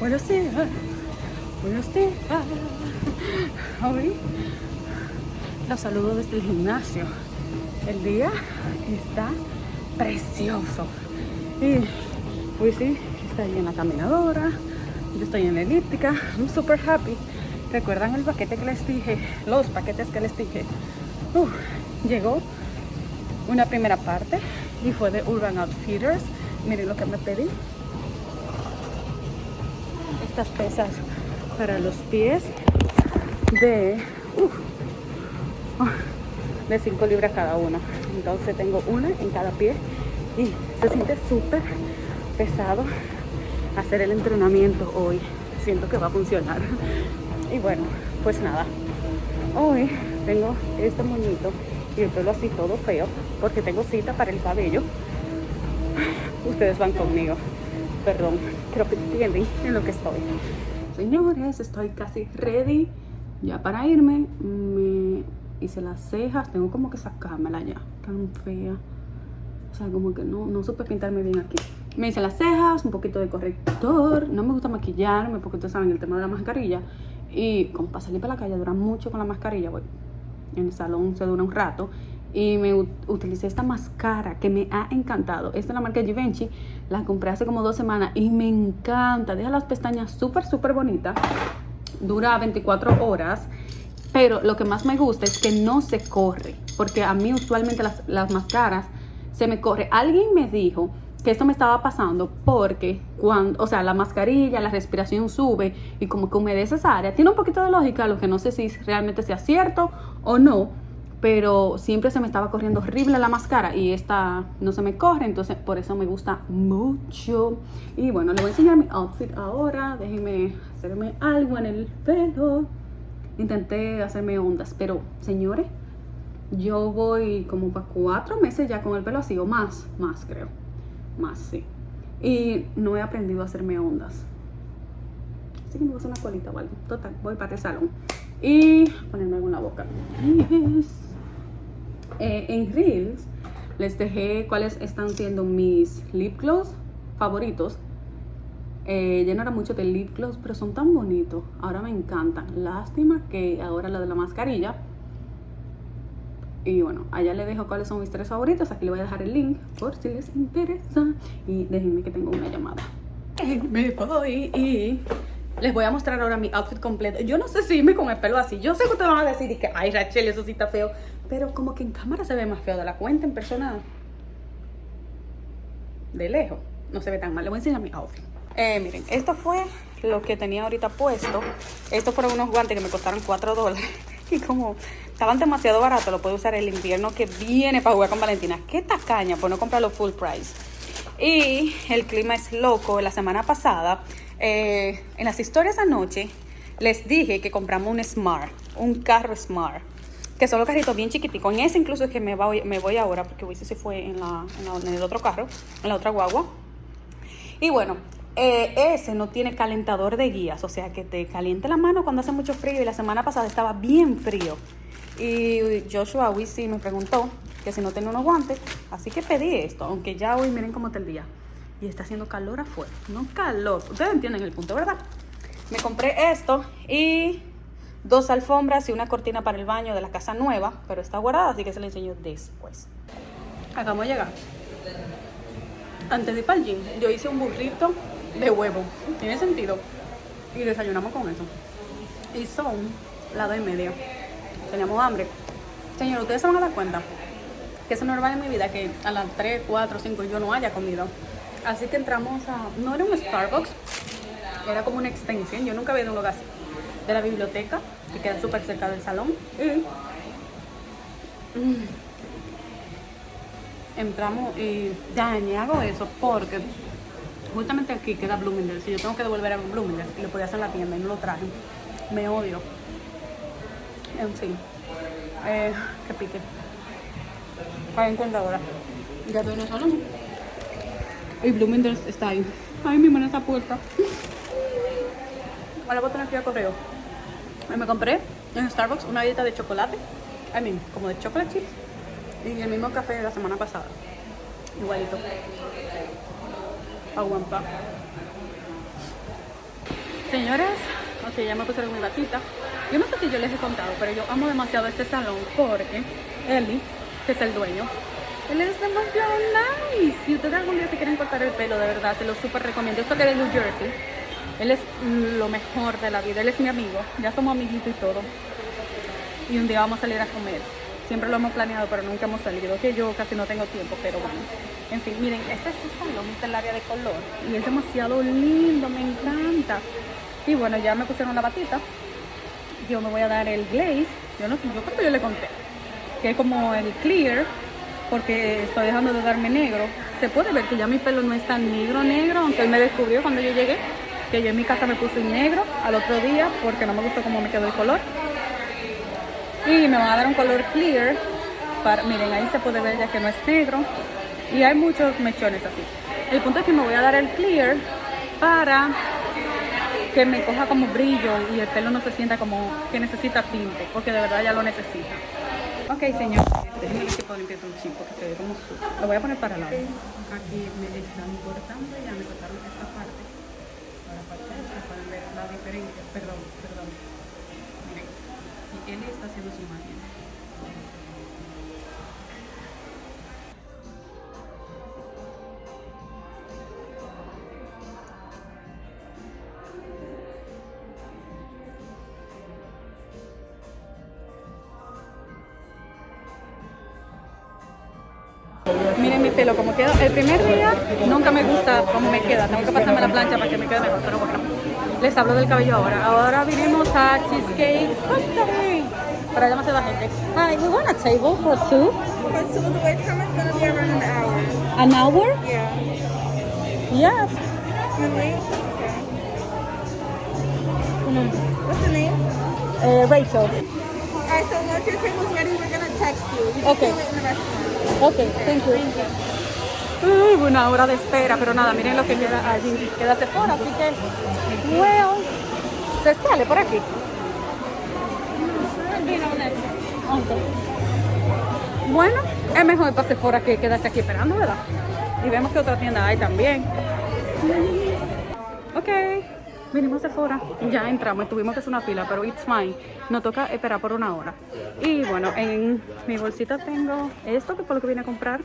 Buenos días. Buenos días. Hoy los saludo desde el gimnasio. El día está precioso. Y hoy sí, está ahí en la caminadora. Yo estoy en la elíptica. I'm super happy. ¿Recuerdan el paquete que les dije? Los paquetes que les dije. Uf, llegó una primera parte y fue de Urban Outfitters. Miren lo que me pedí. Estas pesas para los pies de, de 5 libras cada una. Entonces tengo una en cada pie y se siente súper pesado hacer el entrenamiento hoy. Siento que va a funcionar. Y bueno, pues nada. Hoy tengo este moñito y el pelo así todo feo porque tengo cita para el cabello. Ustedes van conmigo. Perdón, creo que entienden en lo que estoy. Señores, estoy casi ready ya para irme. Me hice las cejas, tengo como que sacármela ya, tan fea. O sea, como que no, no supe pintarme bien aquí. Me hice las cejas, un poquito de corrector. No me gusta maquillarme porque ustedes saben el tema de la mascarilla. Y como para salir para la calle dura mucho con la mascarilla, voy. En el salón se dura un rato y me utilicé esta máscara que me ha encantado. Esta es la marca Givenchy, la compré hace como dos semanas y me encanta. Deja las pestañas súper, súper bonitas. Dura 24 horas. Pero lo que más me gusta es que no se corre. Porque a mí usualmente las, las máscaras se me corre. Alguien me dijo que esto me estaba pasando porque cuando, o sea, la mascarilla, la respiración sube y como que humedece esa área. Tiene un poquito de lógica, lo que no sé si realmente sea cierto o no pero siempre se me estaba corriendo horrible la máscara y esta no se me corre, entonces por eso me gusta mucho. Y bueno, les voy a enseñar mi outfit ahora, déjenme hacerme algo en el pelo. Intenté hacerme ondas, pero señores, yo voy como para cuatro meses ya con el pelo así, o más, más creo, más sí. Y no he aprendido a hacerme ondas. Así que me voy a hacer una colita o algo. Total, voy para el salón. Y ponerme algo en la boca. Eh, en Reels les dejé cuáles están siendo mis lip gloss favoritos. Eh, ya no era mucho de lip gloss, pero son tan bonitos. Ahora me encantan. Lástima que ahora la de la mascarilla. Y bueno, allá les dejo cuáles son mis tres favoritos. Aquí les voy a dejar el link por si les interesa. Y déjenme que tengo una llamada. Me voy y les voy a mostrar ahora mi outfit completo. Yo no sé si me con el pelo así. Yo sé que ustedes van a decir que, ay, Rachel, eso sí está feo. Pero como que en cámara se ve más feo de la cuenta, en persona de lejos. No se ve tan mal. Les voy a enseñar mi outfit. Eh, miren, esto fue lo que tenía ahorita puesto. Estos fueron unos guantes que me costaron 4 dólares. Y como estaban demasiado baratos, lo puedo usar el invierno que viene para jugar con Valentina. Qué tacaña por no comprarlo full price. Y el clima es loco. La semana pasada, eh, en las historias anoche, les dije que compramos un Smart, un carro Smart que son los carritos bien chiquiticos. En ese incluso es que me voy, ahora, porque hoy se fue en, el otro carro, en la otra guagua. Y bueno, eh, ese no tiene calentador de guías, o sea que te caliente la mano cuando hace mucho frío y la semana pasada estaba bien frío. Y Joshua sí me preguntó que si no tenía unos guantes, así que pedí esto, aunque ya hoy miren cómo está el día. Y está haciendo calor afuera, no calor, ustedes entienden el punto, ¿verdad? Me compré esto y dos alfombras y una cortina para el baño de la casa nueva, pero está guardada, así que se la enseño después. Acabamos de llegar. Antes de ir para el gym, yo hice un burrito de huevo. ¿Tiene sentido? Y desayunamos con eso. Y son las dos y media. Teníamos hambre. Señor, ustedes se van a dar cuenta que es normal en mi vida que a las 3, 4, 5 yo no haya comido. Así que entramos a... No era un Starbucks, era como una extensión. Yo nunca había ido a un lugar así de la biblioteca, que queda súper cerca del salón. Mm, entramos y dañé hago eso porque justamente aquí queda Bloomingdale's y yo tengo que devolver a Bloomingdale's y lo podía hacer en la tienda y no lo traje. Me odio. En fin. Eh, que pique. Para cuenta ahora. Ya estoy en el salón. Y Bloomingdale's está ahí. Ay, mi mano está puerta. Ahora voy a tener que ir a correo. Me compré en Starbucks una dieta de chocolate. I mean, como de chocolate chips. Y el mismo café de la semana pasada. Igualito. Aguanta. Señores, ok, ya me pusieron mi batita. Yo no sé si yo les he contado, pero yo amo demasiado este salón porque Eli, que es el dueño, él es demasiado nice. Si ustedes algún día se quieren cortar el pelo, de verdad, se lo súper recomiendo. Esto que es de New Jersey. Él es lo mejor de la vida. Él es mi amigo. Ya somos amiguitos y todo. Y un día vamos a salir a comer. Siempre lo hemos planeado, pero nunca hemos salido. Que yo casi no tengo tiempo, pero bueno. En fin, miren, este es el salón, este es el área de color. Y es demasiado lindo, me encanta. Y bueno, ya me pusieron la batita. Yo me voy a dar el glaze. Yo no sé, yo creo que yo le conté. Que es como el clear porque estoy dejando de darme negro. Se puede ver que ya mi pelo no es tan negro negro, aunque él me descubrió cuando yo llegué que yo en mi casa me puse negro al otro día porque no me gustó cómo me quedó el color. Y me van a dar un color clear. Miren, ahí se puede ver ya que no es negro. Y hay muchos mechones así. El punto es que me voy a dar el clear para que me coja como brillo y el pelo no se sienta como que necesita tinte, porque de verdad ya lo necesita. Ok, señor. Déjenme ver si puedo limpiar un chip porque se ve como sucio. Lo voy a poner para lado. Aquí me están cortando, ya me cortaron esta parte. Ahora parte esta pueden ver la diferencia. Perdón, perdón. Miren. Y él está haciendo su magia. Pelo como queda. El primer día nunca me gusta cómo me queda. Tengo que pasarme la plancha para que me quede mejor. Pero bueno, les hablo del cabello ahora. Ahora vinimos a Cheesecake Factory. Para allá demasiada gente. Hi, we want a table for two. Okay, so the wait time is gonna be around an hour. An hour? Yeah. Yes. Okay. What's the name? Eh, Rachel. Alright, so once your table's ready, we're gonna text you. You just Okay. can't wait in the restaurant. Ok, thank you. Uh, una hora de espera, pero nada, miren lo que queda allí. Queda Sephora, así que, well, se sale por aquí. Bueno, es mejor para Sephora que quedarse aquí esperando, ¿verdad? Y vemos que otra tienda hay también. Ok, vinimos a Sephora, ya entramos, tuvimos que hacer una fila, pero it's fine. Nos toca esperar por una hora. Y bueno, en mi bolsita tengo esto que fue lo que vine a comprar.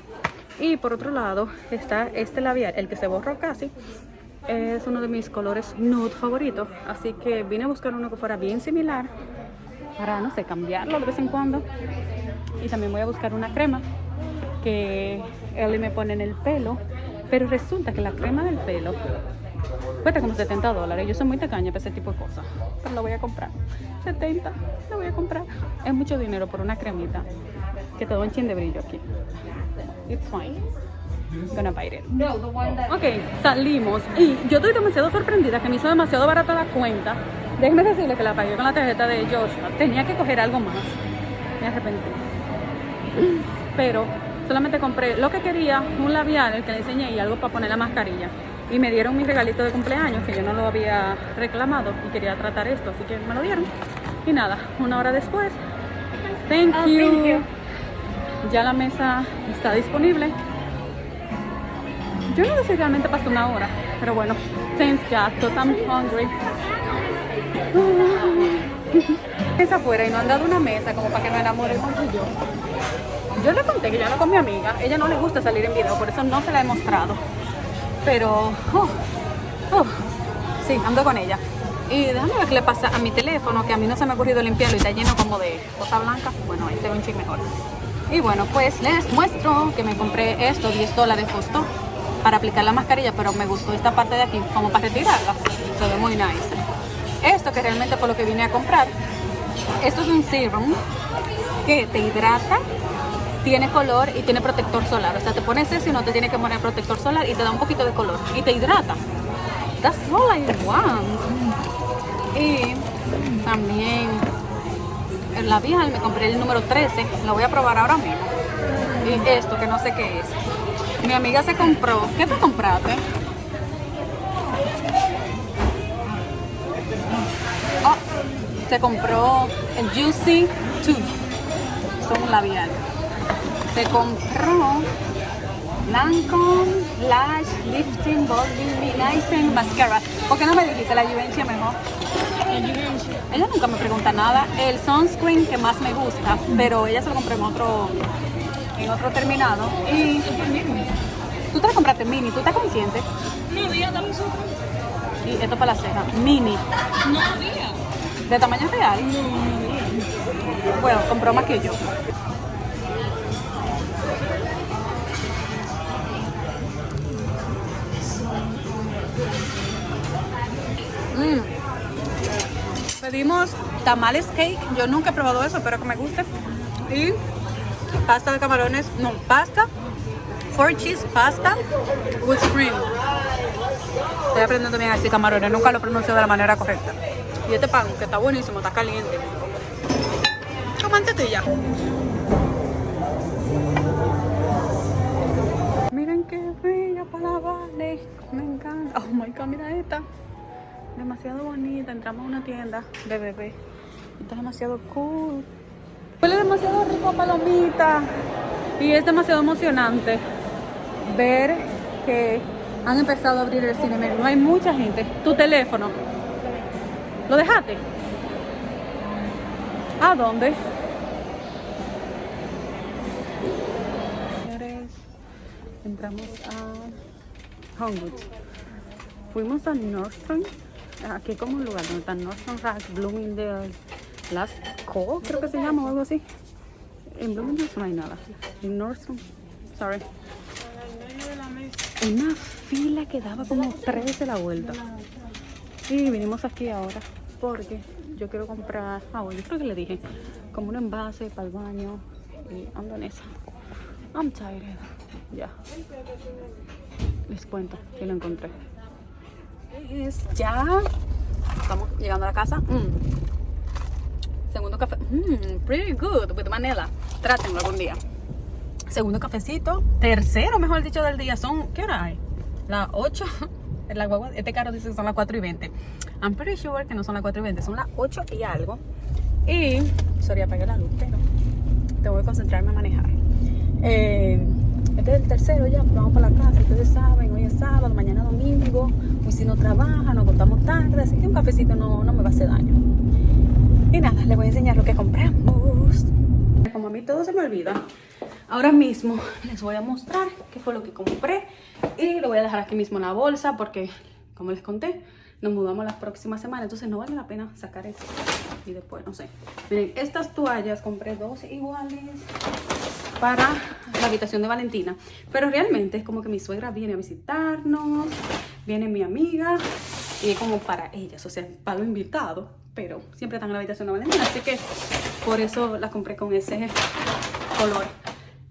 Y por otro lado está este labial, el que se borró casi. Es uno de mis colores nude favoritos. Así que vine a buscar uno que fuera bien similar para, no sé, cambiarlo de vez en cuando. Y también voy a buscar una crema que Ellie me pone en el pelo. Pero resulta que la crema del pelo cuesta como 70 dólares. Yo soy muy tacaña para ese tipo de cosas. Pero la voy a comprar. 70, la voy a comprar. Es mucho dinero por una cremita que te da un chin de brillo aquí. It's fine. Gonna bite it. Ok, salimos y yo estoy demasiado sorprendida que me hizo demasiado barata la cuenta. Déjenme decirle que la pagué con la tarjeta de Joshua. Tenía que coger algo más. Me arrepentí. Pero solamente compré lo que quería, un labial, el que le enseñé y algo para poner la mascarilla. Y me dieron mi regalito de cumpleaños que yo no lo había reclamado y quería tratar esto, así que me lo dieron. Y nada, una hora después, thank Oh, you. thank you. Ya la mesa está disponible. Yo no sé si realmente pasó una hora, pero bueno, thanks God, because I'm hungry. Mesa afuera y no han dado una mesa como para que nos enamoremos tú y yo. Yo le conté que yo ando con mi amiga, ella no le gusta salir en video, por eso no se la he mostrado. Pero, oh, oh, sí, ando con ella. Y déjame ver qué le pasa a mi teléfono, que a mí no se me ha ocurrido limpiarlo y está lleno como de cosa blanca. Bueno, ahí se ve un ching mejor. Y bueno, pues les muestro que me compré esto, 10 dólares costó para aplicar la mascarilla, pero me gustó esta parte de aquí como para retirarla. Se ve muy nice. Esto que realmente fue lo que vine a comprar. Esto es un serum que te hidrata, tiene color y tiene protector solar. O sea, te pones eso y no te tiene que poner protector solar y te da un poquito de color y te hidrata. That's all I want. Y también el labial me compré el número 13, lo voy a probar ahora mismo. Y esto que no sé qué es. Mi amiga se compró, ¿qué te compraste? Oh, se compró el Juicy Tooth, son labial. Se compró Lancome Lash Lifting Body Luminizing Mascara. ¿Por qué no me dijiste la Givenchy mejor? Ella nunca me pregunta nada. El sunscreen que más me gusta, pero ella se lo compré en otro, en otro terminado. Y tú te lo compraste mini, ¿tú estás consciente? No había dame su. Y esto para la ceja, mini. No había. ¿De tamaño real? Bueno, compró más que yo. Mm. Pedimos tamales cake. Yo nunca he probado eso, pero que me guste. Y pasta de camarones. No, pasta. Four cheese pasta with cream. Estoy aprendiendo bien a decir camarones. Nunca lo pronuncio de la manera correcta. Y este pan, que está buenísimo, está caliente. Con mantequilla. Miren qué bella Vale. Me encanta. Oh my god, mira esta. Demasiado bonita. Entramos a una tienda de bebé. Está demasiado cool. Huele demasiado rico palomita. Y es demasiado emocionante ver que han empezado a abrir el cine. No hay mucha gente. Tu teléfono. ¿Lo dejaste? ¿A dónde? Entramos a Homewood. Fuimos a Nordstrom. Aquí como un lugar donde está Nordstrom Rack, Bloomingdale, Last Call, creo que se llama o algo así. En Bloomingdale no hay nada. En Nordstrom, sorry. Una fila que daba como tres de la vuelta. Y vinimos aquí ahora porque yo quiero comprar, ah, bueno, yo creo que le dije, como un envase para el baño y ando en. I'm tired. Ya. Les cuento que lo encontré. Es ya. Estamos llegando a la casa. Mm. Segundo café. Mm, pretty good with vanilla. Trátenlo algún día. Segundo cafecito. Tercero, mejor dicho, del día. Son, ¿qué hora hay? Las 8 la guagua, este carro dice que son las 4 y 20. I'm pretty sure que no son las 4 y 20, son las 8 y algo. Y, sorry, apagué la luz, pero tengo que concentrarme a manejar. Eh, este es el tercero ya, vamos para la casa. Ustedes saben, hoy es sábado, mañana domingo. Hoy si no trabaja, nos contamos tarde, así que un cafecito no, no me va a hacer daño. Y nada, les voy a enseñar lo que compramos. Como a mí todo se me olvida, ahora mismo les voy a mostrar qué fue lo que compré y lo voy a dejar aquí mismo en la bolsa porque, como les conté, nos mudamos la próxima semana, entonces no vale la pena sacar eso y después, no sé. Miren, estas toallas compré dos iguales para la habitación de Valentina, pero realmente es como que mi suegra viene a visitarnos, viene mi amiga y es como para ellas, o sea, pago invitado, pero siempre están en la habitación de Valentina, así que por eso las compré con ese color.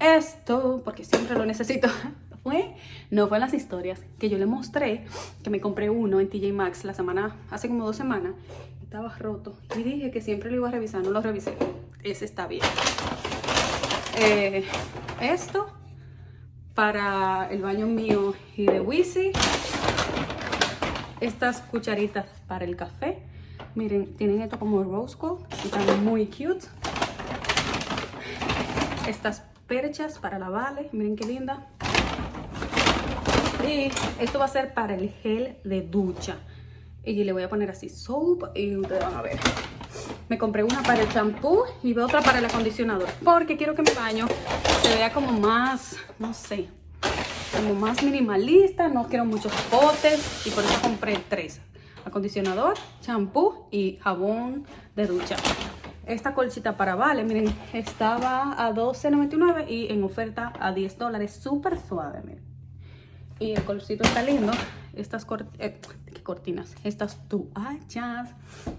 Esto, porque siempre lo necesito, fue, no fue en las historias, que yo le mostré que me compré uno en TJ Maxx la semana, hace como dos semanas, estaba roto y dije que siempre lo iba a revisar, no lo revisé, ese está bien. Eh, esto para el baño mío y de Wisi. Estas cucharitas para el café. Miren, tienen esto como rose gold están muy cute. Estas perchas para la Vale, miren qué linda. Y esto va a ser para el gel de ducha. Y le voy a poner así soap y ustedes van a ver. Me compré una para el champú y otra para el acondicionador. Porque quiero que mi baño se vea como más, no sé, como más minimalista. No quiero muchos potes y por eso compré tres. Acondicionador, champú y jabón de ducha. Esta colchita para Vale, miren, estaba a $12.99 y en oferta a 10 dólares. Súper suave, miren. Y el colorcito está lindo. Estas eh, cortinas, estas toallas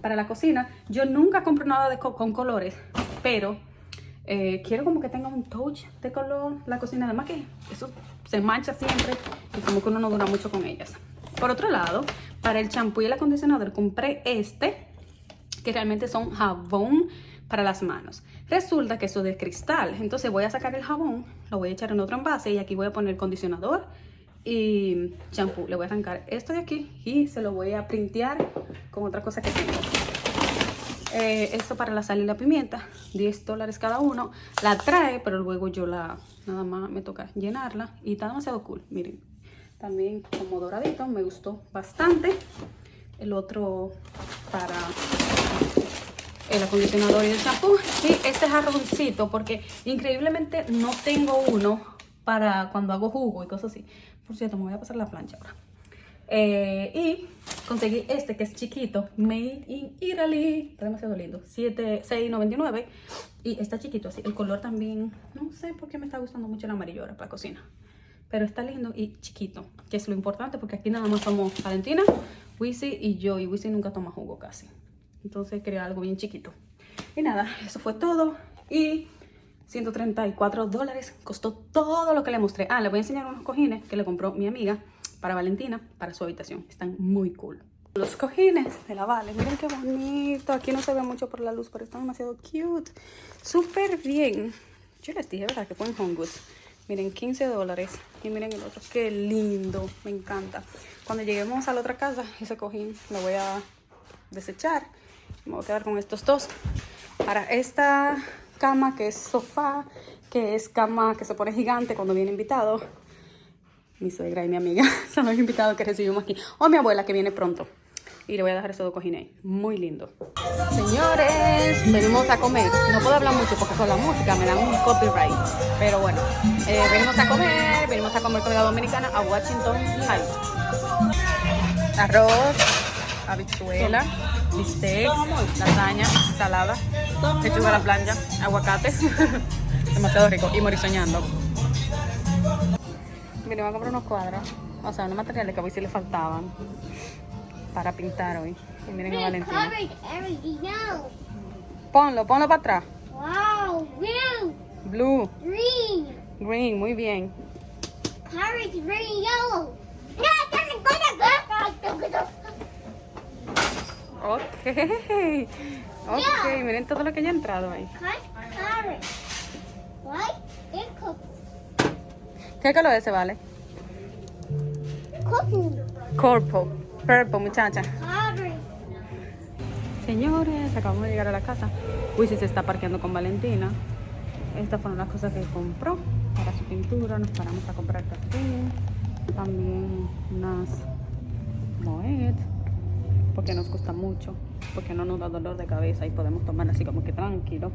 para la cocina. Yo nunca compro nada de con colores, pero eh, quiero como que tenga un touch de color la cocina. Además que eso se mancha siempre y como que uno no dura mucho con ellas. Por otro lado, para el champú y el acondicionador compré este, que realmente son jabón para las manos. Resulta que eso es de cristal, entonces voy a sacar el jabón, lo voy a echar en otro envase y aquí voy a poner condicionador y champú. Le voy a arrancar esto de aquí y se lo voy a printear con otra cosa que tengo. Eh, esto para la sal y la pimienta, 10 dólares cada uno. La trae, pero luego yo la, nada más me toca llenarla y está demasiado cool, miren. También como doradito, me gustó bastante. el otro para el acondicionador y el champú. Y este jarroncito, porque increíblemente no tengo uno para cuando hago jugo y cosas así. Por cierto, me voy a pasar la plancha ahora. Eh, y conseguí este que es chiquito, Made in Italy. Está demasiado lindo. 6.99. Y está chiquito así. El color también, no sé por qué me está gustando mucho el amarillo ahora para cocina. Pero está lindo y chiquito, que es lo importante porque aquí nada más somos Valentina, Wisi y yo. Y Wisi nunca toma jugo casi. Entonces quería algo bien chiquito. Y nada, eso fue todo. Y 134 dólares costó todo lo que le mostré. Ah, le voy a enseñar unos cojines que le compró mi amiga para Valentina, para su habitación. Están muy cool. Los cojines de la Vale, miren qué bonito. Aquí no se ve mucho por la luz, pero están demasiado cute. Súper bien. Yo les dije, ¿verdad? Que ponen Home Goods. Miren, 15 dólares. Y miren el otro. Qué lindo. Me encanta. Cuando lleguemos a la otra casa, ese cojín lo voy a desechar. Me voy a quedar con estos dos. Para esta cama que es sofá, que es cama que se pone gigante cuando viene invitado, mi suegra y mi amiga son los invitados que recibimos aquí. O mi abuela que viene pronto. Y le voy a dejar esos dos cojines Muy lindo. Señores, venimos a comer. No puedo hablar mucho porque con la música me dan un copyright. Pero bueno, eh, venimos a comer. Venimos a comer comida dominicana a Washington Heights. Arroz, habichuela, bistec, lasaña, salada, lechuga a la plancha, aguacate. Demasiado rico. Y morisoñando. Mire, voy a comprar unos cuadros. O sea, unos materiales que a si le faltaban para pintar hoy. Y miren a Valentina. Ponlo, ponlo para atrás. Wow, blue. Blue. Green. Green, muy bien. Carrots, green, yellow. No, Ok. Ok, miren todo lo que ya ha entrado ahí. ¿Qué color ese vale? Purple. Purple, muchacha. Señores, acabamos de llegar a la casa. Wisi se está parqueando con Valentina. Estas fueron las cosas que compró para su pintura. Nos paramos a comprar café. También unas Moet. Porque nos gusta mucho. Porque no nos da dolor de cabeza y podemos tomar así como que tranquilo.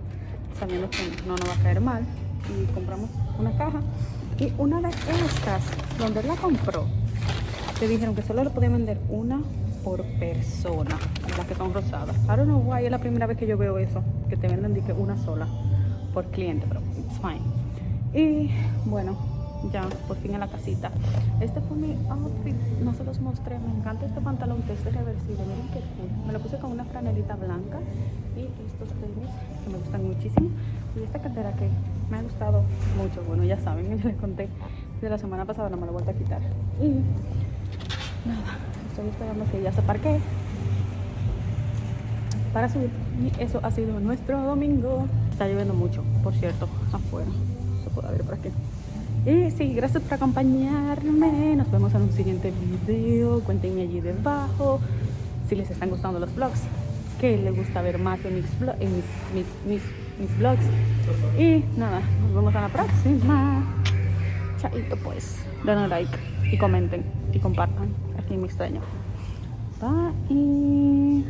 Sabiendo que no nos va a caer mal. Y compramos una caja y una de estas, donde la compró, te dijeron que solo le podían vender una por persona, las que son rosadas. I don't know why, es la primera vez que yo veo eso, que te venden que una sola por cliente, pero it's fine. Y bueno, ya por fin en la casita. Este fue mi outfit, no se los mostré, me encanta este pantalón que es reversible, miren qué cool. Me lo puse con una franelita blanca y estos tenis que me gustan muchísimo. Y esta cartera que me ha gustado mucho, bueno ya saben, ya les conté de la semana pasada, no me la vuelto a quitar. Y nada, estoy esperando que ya se parquee para subir. Y eso ha sido nuestro domingo. Está lloviendo mucho, por cierto, afuera. Se puede ver por aquí. Y sí, gracias por acompañarme. Nos vemos en un siguiente video. Cuéntenme allí debajo si les están gustando los vlogs. Que les gusta ver más en mis, en mis, vlogs. Y nada, nos vemos en la próxima. Chaito pues. Denle like y comenten y compartan aquí mi extraño. Bye.